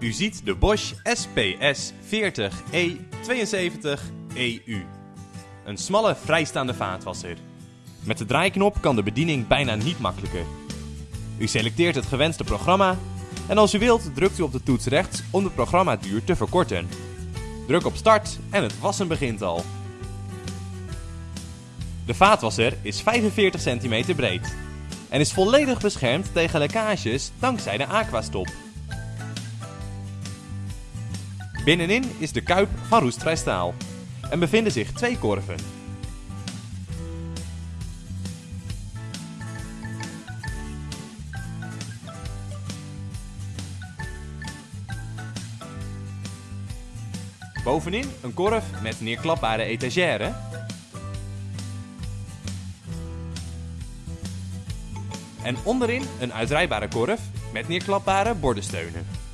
U ziet de Bosch SPS 40E72EU. E Een smalle vrijstaande vaatwasser. Met de draaiknop kan de bediening bijna niet makkelijker. U selecteert het gewenste programma en als u wilt drukt u op de toets rechts om de programmaduur te verkorten. Druk op start en het wassen begint al. De vaatwasser is 45 cm breed en is volledig beschermd tegen lekkages dankzij de aquastop. Binnenin is de kuip van roestvrij staal en bevinden zich twee korven. Bovenin een korf met neerklapbare etagère. En onderin een uitrijbare korf met neerklapbare bordensteunen.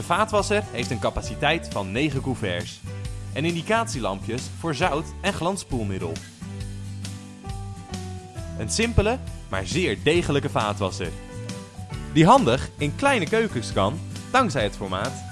De vaatwasser heeft een capaciteit van 9 couverts en indicatielampjes voor zout en glanspoelmiddel. Een simpele, maar zeer degelijke vaatwasser. Die handig in kleine keukens kan, dankzij het formaat